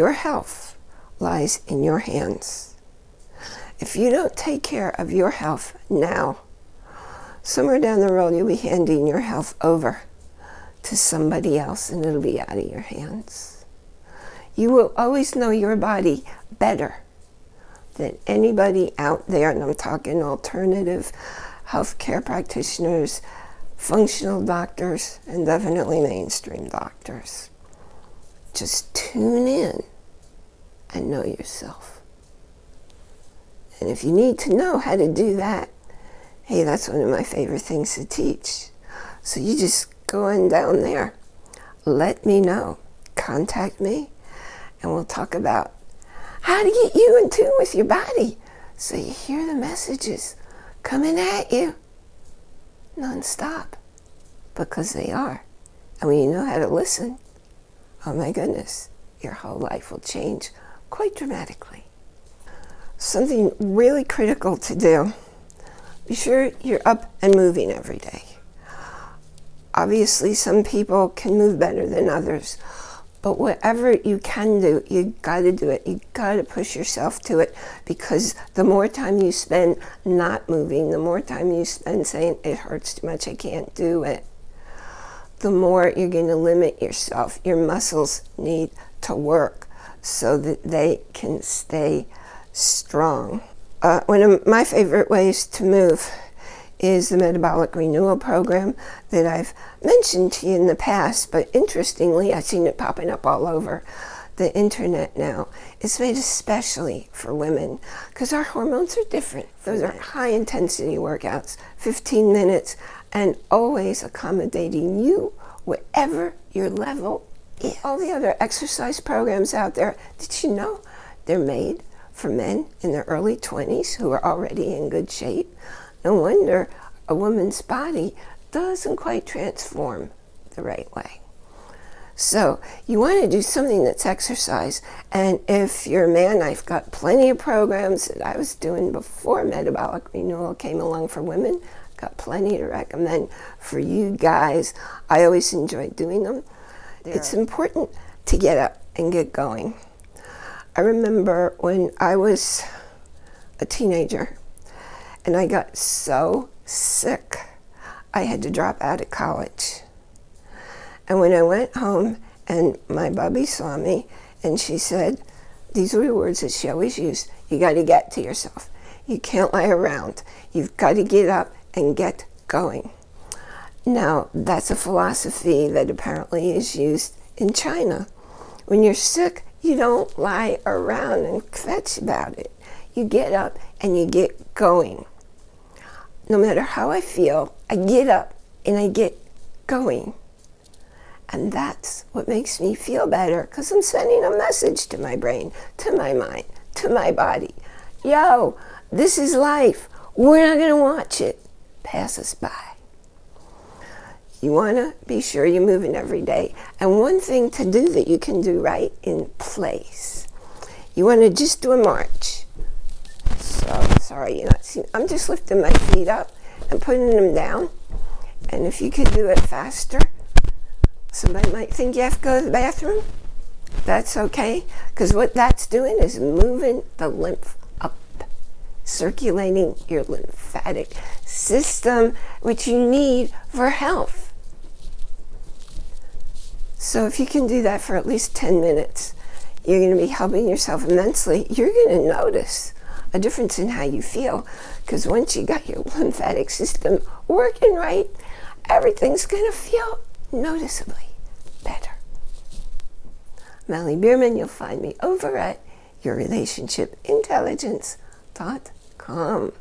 Your health lies in your hands. If you don't take care of your health now, somewhere down the road you'll be handing your health over to somebody else and it'll be out of your hands. You will always know your body better than anybody out there, and I'm talking alternative healthcare practitioners, functional doctors, and definitely mainstream doctors. Just tune in and know yourself. And if you need to know how to do that, hey, that's one of my favorite things to teach. So you just go on down there. Let me know. Contact me, and we'll talk about how to get you in tune with your body so you hear the messages coming at you non-stop because they are. And when you know how to listen, oh my goodness, your whole life will change quite dramatically. Something really critical to do, be sure you're up and moving every day. Obviously, some people can move better than others, but whatever you can do, you got to do it. You got to push yourself to it because the more time you spend not moving, the more time you spend saying, it hurts too much, I can't do it, the more you're going to limit yourself. Your muscles need to work so that they can stay strong. Uh, one of my favorite ways to move is the Metabolic Renewal Program that I've mentioned to you in the past, but interestingly, I've seen it popping up all over the internet now. It's made especially for women because our hormones are different. Those are high intensity workouts, 15 minutes, and always accommodating you wherever your level is. All the other exercise programs out there, did you know they're made for men in their early 20s who are already in good shape? No wonder a woman's body doesn't quite transform the right way. So you want to do something that's exercise. And if you're a man, I've got plenty of programs that I was doing before Metabolic Renewal came along for women. Got plenty to recommend for you guys. I always enjoy doing them. There. It's important to get up and get going. I remember when I was a teenager, and I got so sick, I had to drop out of college. And when I went home and my bubby saw me and she said, these were the words that she always used, you got to get to yourself. You can't lie around. You've got to get up and get going. Now, that's a philosophy that apparently is used in China. When you're sick, you don't lie around and fetch about it. You get up and you get going no matter how I feel, I get up and I get going. And that's what makes me feel better because I'm sending a message to my brain, to my mind, to my body. Yo, this is life. We're not going to watch it pass us by. You want to be sure you're moving every day. And one thing to do that you can do right in place, you want to just do a march. So sorry, you're not seeing. I'm just lifting my feet up and putting them down. And if you could do it faster, somebody might think you have to go to the bathroom. That's okay, because what that's doing is moving the lymph circulating your lymphatic system, which you need for health. So if you can do that for at least 10 minutes, you're going to be helping yourself immensely. You're going to notice a difference in how you feel. Because once you got your lymphatic system working right, everything's going to feel noticeably better. Melanie Bierman, you'll find me over at yourrelationshipintelligence.com.